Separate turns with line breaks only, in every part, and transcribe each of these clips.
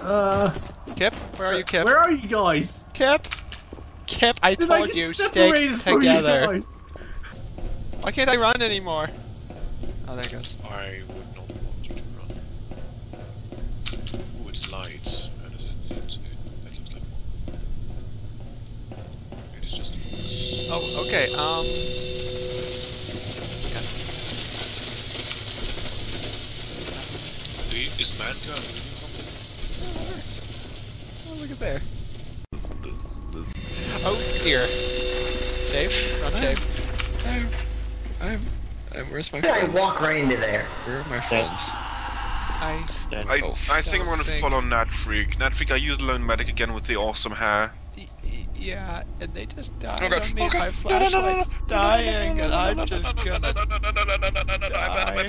Uh,
Kip, where are you, Kip?
where are you guys?
Kip, Kip, I
Did
told
get
you, stick
separated you
together. Why can't I run anymore? Oh, there it goes.
I would not want you to run. Ooh, it's light. That is it. It's, it that looks like one. It is just a box.
Oh, okay. Um.
Do you- Is mankind really something?
Oh, look at there.
This, this, this.
Oh, dear. Shave? Run shave.
I'm, I'm, I'm, where's my friends?
I walk right into there.
Where are my friends?
Oh, I.
I,
Oh,
I think I'm gonna
something.
follow Natfreak. Natfreak, are you the lone medic again with the awesome hair?
Yeah, and they just died
oh,
on me.
Oh,
my flashlight's dying, and I'm just gonna die.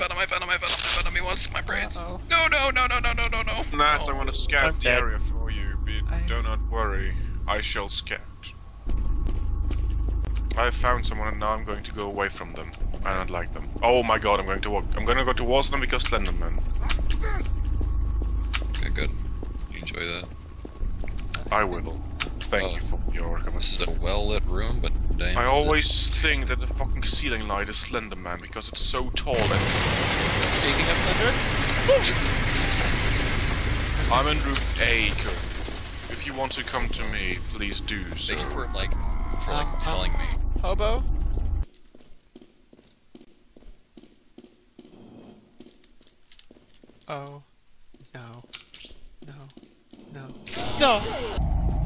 Me once, my brains. No, no, no, no, no, no, no, no.
Nat,
I
want to scout the area for you, but do not worry. I shall scout. I found someone and now I'm going to go away from them. I don't like them. Oh my god, I'm going to walk. I'm gonna go towards them because Slenderman.
Okay, good. You enjoy that.
I will. Thank
Oh.
you for your
This is a well-lit room, but damn.
I
is it-
always think that the fucking ceiling light is Slenderman because it's so tall and
Speaking of Slender,
I'm in room A, Kurt. If you want to come to me, please do so.
Thank you for like, for like
Um, um,
telling me.
hobo. Oh, no, no, no, no.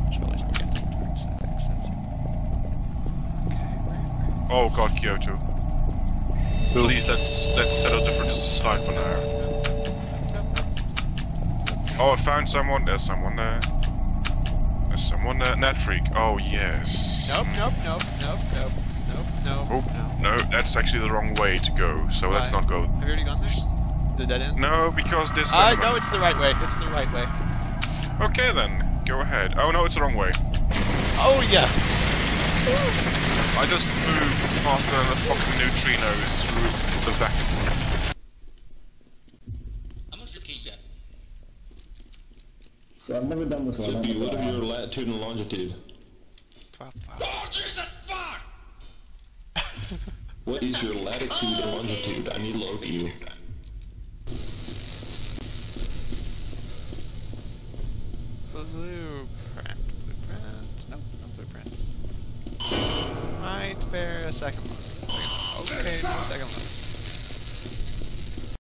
Just realized we're getting towards that exit. Okay, where, where?
Oh god, Kyoto. Please, let's let's settle differences aside for now. Oh, I found someone. There's someone there. There's someone there. Natfreak. Oh yes.
Nope, nope, nope, nope, nope, nope, nope,
Oh
no.
no, that's actually the wrong way to go. So let's not go.
Have you already gone there? The dead end?
No, because this. Ah,
know
is-
it's the right way. It's the right way.
Okay then, go ahead. Oh no, it's the wrong way.
Oh yeah.
I just moved faster than a fucking neutrino through the vacuum.
How much your key got?
So I've never done this one.
Be what of your latitude and longitude?
Twelve, five.
Oh, Jesus, fuck!
What is your latitude and longitude? I need to locate you.
Blueprint. Blueprint. Nope, no blueprints. Might bear a second look. Okay, no second looks.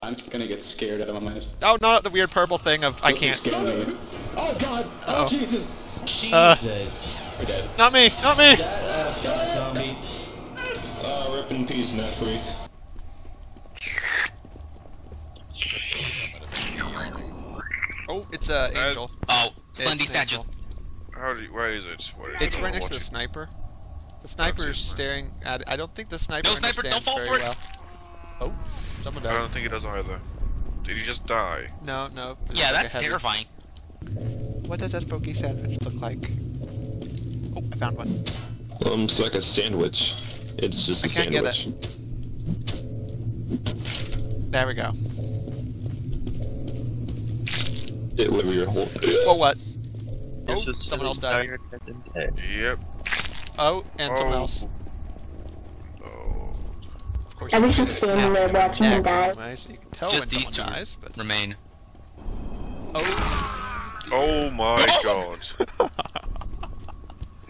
I'm gonna get scared out of my mind.
Oh, not the weird purple thing of I can't.
Oh god!
Uh-oh.
Oh Jesus!
Uh,
We're dead.
not me, not me.
zombie. Uh, rip in peace, Natfreak.
Oh, it's a uh, angel.
Oh,
It's
Slendy
an
statue.
angel.
How do you, where is it? Where is
It's
it?
Right next to the sniper. The sniper's
super.
staring at. I don't think the sniper
No, sniper, don't
understands
fall
very
for
well. Oh, someone died.
I don't think it does either. Did he just die?
No, no.
Yeah,
like
that's terrifying.
What does a spooky sandwich look like? Oh, I found one.
Um, it's like a sandwich. It's just a
I can't get
it.
There we go.
It whatever your whole.
Well, what? Oh, someone else died.
Yep.
Oh, and someone
Oh.
else.
Oh.
Of course,
I
you
was just
snap
standing there
them in the
watching him die.
anyway, so you can tell
Just
when someone dies, but...
Remain.
Oh,
Oh my god.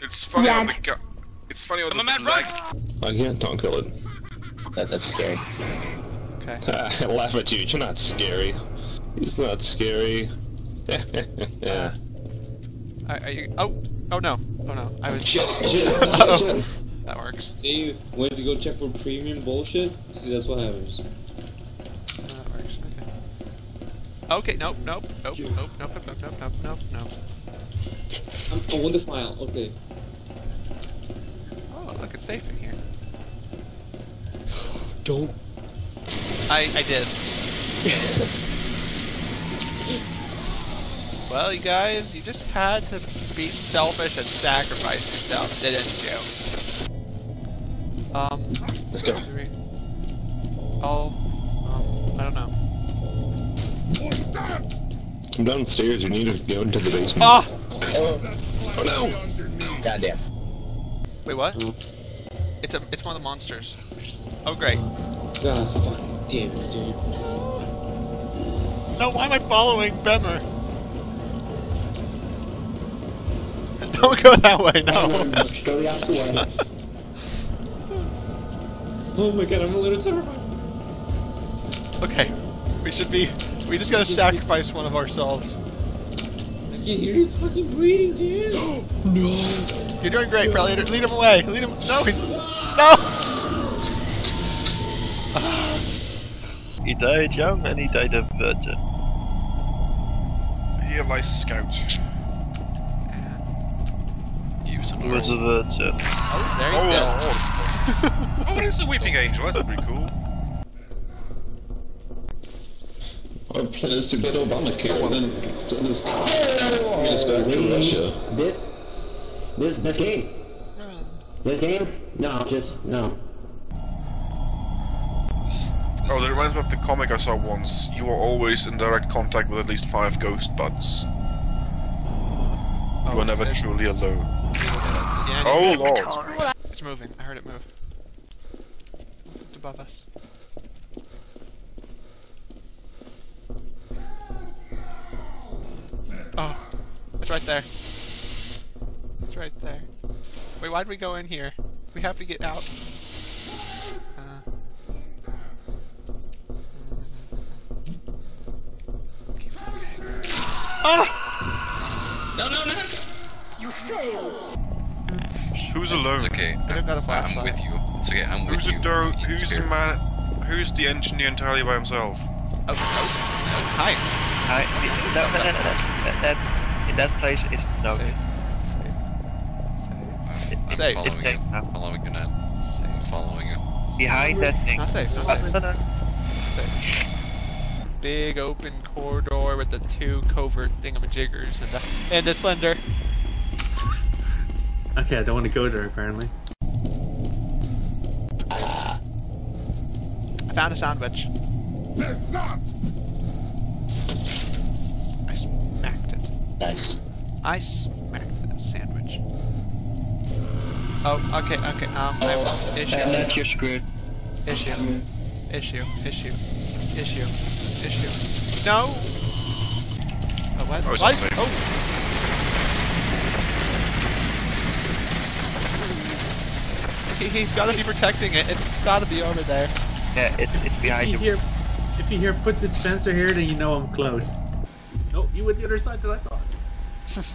It's funny
Yeah.
how the guy. It's funny how
Come on,
the
man,
leg.
run!
I can't don't kill it.
That, that's scary.
okay.
I laugh at you. You're not scary. He's not scary. yeah.
Uh, are, are you... Oh, oh no. Oh no. I was...
Shit!
Oh, that works.
See, went to go check for premium bullshit. See, that's what happens.
That works. Okay. Okay, nope, nope, nope, nope, nope, nope, nope, nope, nope, nope, nope.
I'm, I want the file. Okay.
Oh, look, it's safe in here.
Don't.
I, I did. well, you guys, you just had to be selfish and sacrifice yourself, didn't you? Um,
Let's go.
three. Oh, um, I don't know.
I'm downstairs. You need to go into the basement.
Ah!
Oh no!
Goddamn.
Wait, what? It's a, it's one of the monsters. Oh, great.
God, fuck. Damn it, dude.
No, why am I following Bemmer? Don't go that way, no.
Go the opposite way.
Oh my god, I'm a little terrified.
Okay, we should be. We just gotta sacrifice one of ourselves.
I can't hear his fucking breathing, dude. No.
You're doing great, Predator. Lead him away. Lead him. No, he's. No!
He died young and he died a virgin.
Here lies Scout.
He was a
He was a
nurse.
virgin.
Oh, there
Oh,
he's dead.
oh, oh, it's a weeping angel. That's pretty cool.
Our plan is to get Obamacare, then send us oh. Minister to Russia.
This, this, this game. Hmm. This game? No, just no.
Oh, that reminds me of the comic I saw once. You are always in direct contact with at least five ghost buds. You are oh,
never
truly alone.
Yeah,
Oh lord.
It's moving. I heard it move. It's above us. Oh, it's right there. It's right there. Wait, why'd we go in here? We have to get out. Uh, Ah!
No, no, no.
Who's alone?
It's okay.
I don't got a flashlight.
I'm with you. It's okay. I'm with
Who's
you.
a do- Who's the man? Who's the engineer entirely by himself?
Oh, oh. Hi.
I, that, that, that, that, that, in that place is no.
Safe.
I'm
Safe.
following
Safe.
you. I'm following you now. I'm following you.
Behind that thing.
Not safe, not
Uh,
safe.
no, no.
Safe. Big open corridor with the two covert thingamajiggers and the, and the slender.
Okay, I don't want to go there apparently.
I found a sandwich. I smacked it.
Nice.
I smacked that sandwich. Oh, okay, okay. Um, I, issue,
And that you're screwed.
issue, issue, issue, issue, issue. No. Oh, what?
Oh, it's
Why
not
is-
safe.
oh. He, he's got to be protecting it. It's got to be over there.
Yeah, it's, it's
If
behind
you
you.
hear, if you hear put dispenser here, then you know I'm close. Nope, you went the other side that I thought.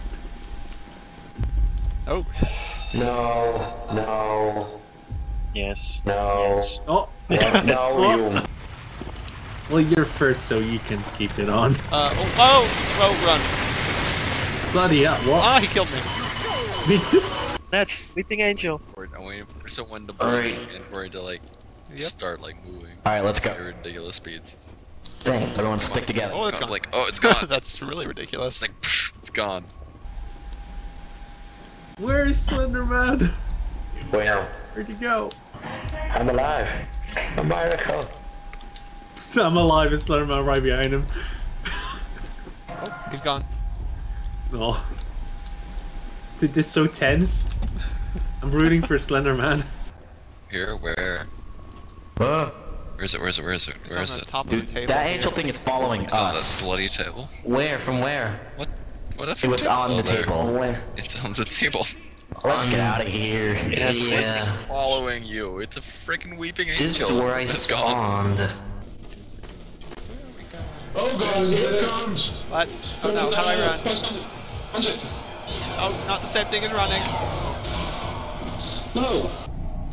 Oh,
No, no,
Yes.
no.
Oh,
What? No,
Well,
you.
well, you're first, so you can keep it on.
uh, oh, oh, oh, run.
Bloody hell! What?
Ah, he killed me.
Me too.
That's Weeping Angel.
I'm waiting for someone to
Alright.
blink and for it to like
Yep.
start like moving
Alright, let's go.
at ridiculous speeds.
Dang, everyone stick together.
Oh, it's
I'm
gone.
like, oh, it's gone.
That's really ridiculous.
it's like, psh, it's gone.
Where's Slenderman?
Where?
Where'd he go?
I'm alive. A miracle.
I'm alive and Slenderman right behind him.
oh, He's gone.
Oh. Dude, this is so tense. I'm rooting for Slenderman.
Here, where?
Whoa.
Where is it? Where is it? Where is it?
It's
Where
on the
it?
top
Dude,
of the table.
that
here.
angel thing is following
It's on the
us.
bloody table.
Where? From where?
What? What if
It was on
oh,
the
there.
table. Where?
It's on the table.
Let's get out of here.
Yeah,
It's following you. It's a freaking weeping angel.
Just where I
It's gone.
spawned.
Oh god, here it comes!
What? Oh no, how do I run? Oh, not the same thing as running.
No!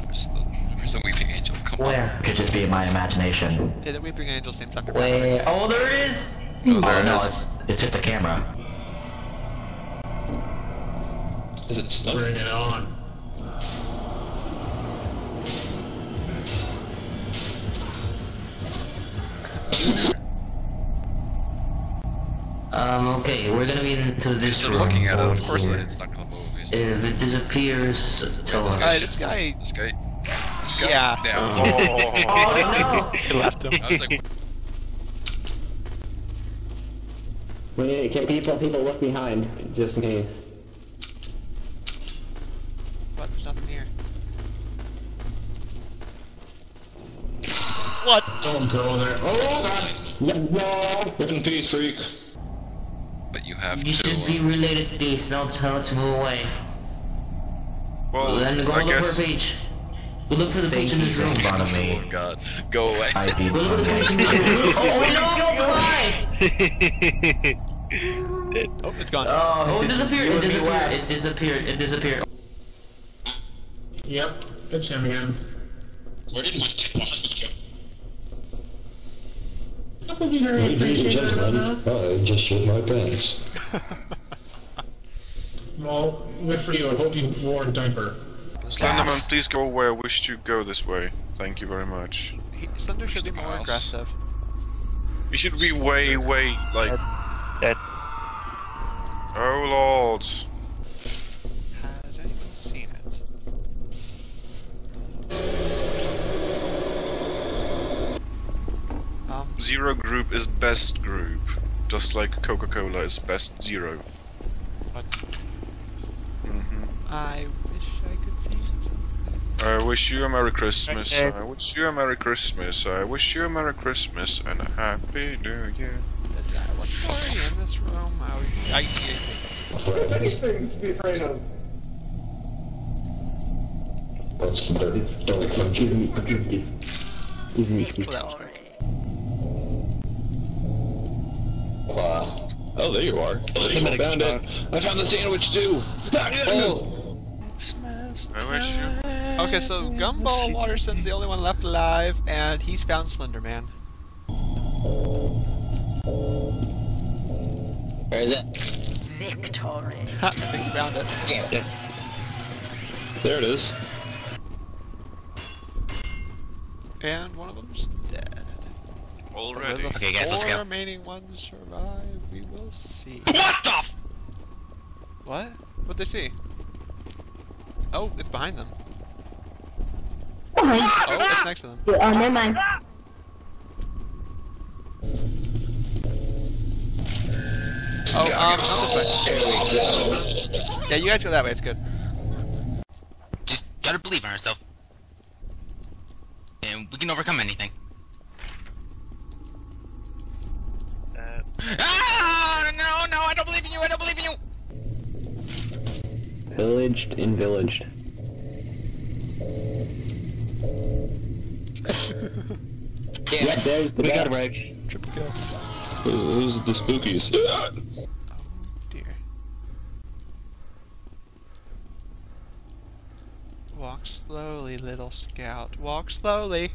Where's the, where's the weeping angel? Come on.
Where? Could just be my imagination.
Yeah, the Weeping Angel seems under
Where? Oh, there it is!
Oh, there
oh,
it
no,
is.
It's, it's just a camera.
Is it stuck? Bring it on.
Um, okay, we're gonna get into this
Just
room
looking at it, of course
here.
it's not gonna move. It's
If it disappears, tell
this
us.
guy-
guy,
this guy-
This guy. This guy.
Yeah.
Yeah.
Oh no!
He left him.
I was like,
Wait, can people people look behind just in case?
What? There's nothing here. What?
Don't go there. Oh, God.
No.
Rip in peace, freak.
But you have
You
to.
should be
uh,
related to these, don't tell it to move away.
Well, well
then go
I
look
guess.
for a page. Go look for the page in this room.
Oh god. Go away.
Go look for the page in this room. Oh, wait, no, why?
Oh, it's gone.
Oh, it disappeared, it disappeared, it disappeared, it disappeared.
Yep, it's him again.
Where did my body go?
Ladies and gentlemen, I just shit my pants. Well, good for you. I hope you wore a diaper.
Slenderman, please go where I wish to go this way. Thank you very much.
He, Slender should be more
Mouse.
aggressive.
You should be way, way, like...
Dead.
Oh lord.
Has anyone seen it? Um,
Zero group is best group. Just like Coca-Cola is best zero.
what?
hmm
I wish I could see it.
I wish you a Merry Christmas.
Okay.
I wish you a Merry Christmas. I wish you a Merry Christmas and a Happy New Year.
That I wasn't already in this room. I, was- I,
Many things to be afraid of. What's the dirt? Don't come
Give me, give me, give me.
well, that was quick.
Wow. Oh, there you are. I found it. I found the sandwich too. Oh.
I wish you.
Okay, so Gumball Watterson's the only one left alive, and he's found Slender Man.
Where is it?
Ha, I think he found it.
There it is.
And one of them's dead.
Already.
Will the
Okay, guys, let's
four
go.
remaining ones survive? We will see.
What the?
What? What'd they see? Oh, it's behind them. Oh, it's next to them.
Oh, never mind.
Oh, um, not this way. Yeah, you guys go that way, it's good.
Just gotta believe in herself. And we can overcome anything.
Uh,
Ah! No, no, I don't believe in you, I don't believe in you!
Villaged and villaged.
Damn
Yeah, there's the
We got
guy.
a break.
Triple kill.
Who's the spookies?
oh Dear. Walk slowly, little scout. Walk slowly.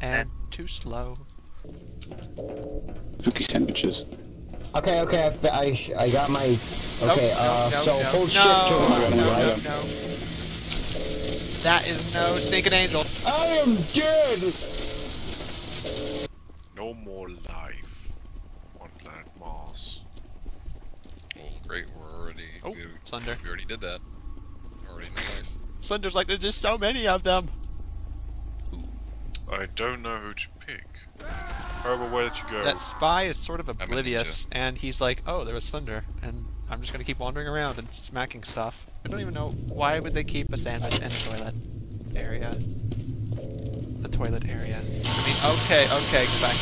And too slow.
Spooky sandwiches.
Okay, okay, I, f- I, sh- I got my. Okay,
nope,
uh,
no,
so
no,
hold
no,
shift to
no, no,
right?
no, no. That is no stinking angel.
I am dead!
No more life on planet Mars.
Oh, great. We're already.
Oh,
we,
Slender.
we already did that. Already in life.
Slender's like, there's just so many of them.
I don't know who to pick. However, where did you go?
That spy is sort of oblivious, and he's like, oh, there was thunder, and I'm just gonna keep wandering around and smacking stuff. I don't even know why would they keep a sandwich in the toilet area. The toilet area. I mean, okay, okay, go back.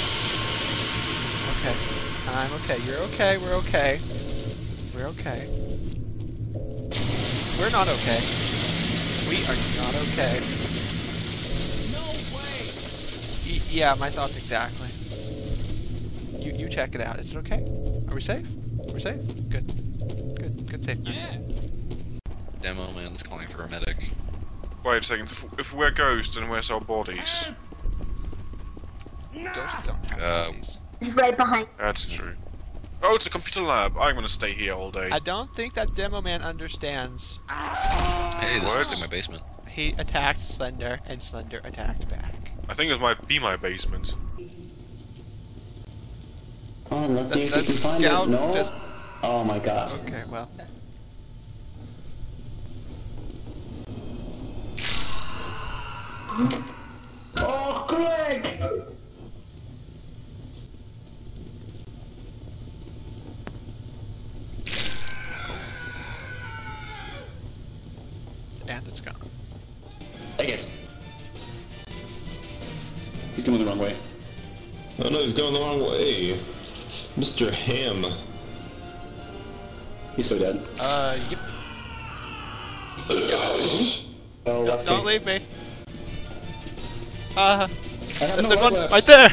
Okay, I'm okay. You're okay. We're okay. We're okay. We're not okay. We are not okay. No way. Y- yeah, my thoughts exactly. You you check it out. Is it okay? Are we safe? We're safe. Good. Good. Good safeness.
Demo man is calling for a medic.
Wait a second. If, if we're ghosts, then where's our bodies?
Ghosts don't have
Uh,
bodies.
He's right behind.
That's true. Oh, it's a computer lab. I'm gonna stay here all day.
I don't think that demo man understands.
Hey, this looks
What?
like my basement.
He attacked Slender, and Slender attacked back.
I think this might be my basement.
Oh, let's see if can find it. No.
Just...
Oh my god.
Okay, well.
Oh, Greg!
And it's gone.
I guess. He's going the wrong way.
Oh no, he's going the wrong way. Mr. Ham.
He's so dead.
Uh, yep.
Oh,
Don't, don't leave me. Uh,
I have no
there's one
left.
right there!